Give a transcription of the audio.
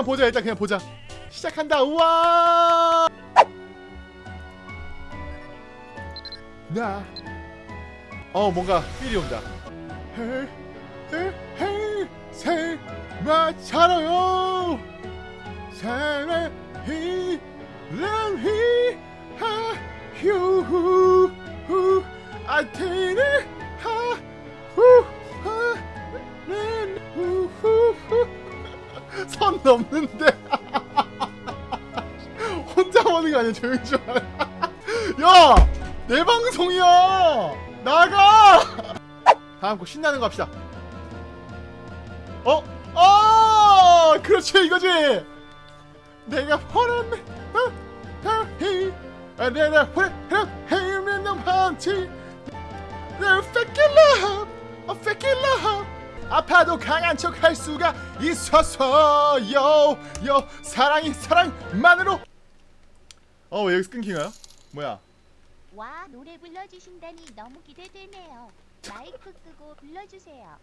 그냥 보자 일단 그냥 보자. 시작한다 우와! 나어 뭔가 필이 온다. 마차로요. 사랑히 랑히 선 넘는데. 혼자 오는 거 아니야 조용히 좀 하라. 야내 방송이야! 나가! 다음 곡 신나는 거 합시다. 어? 어 그렇지 이거지! 내가 원하는 헤이. 내가 너 반지. 내 love 아파도 강한 척 할 수가 있어서요 요 사랑이 사랑만으로 어왜 여기서 끊기나요? 뭐야 와 노래 불러주신다니 너무 기대되네요. 마이크 끄고 불러주세요.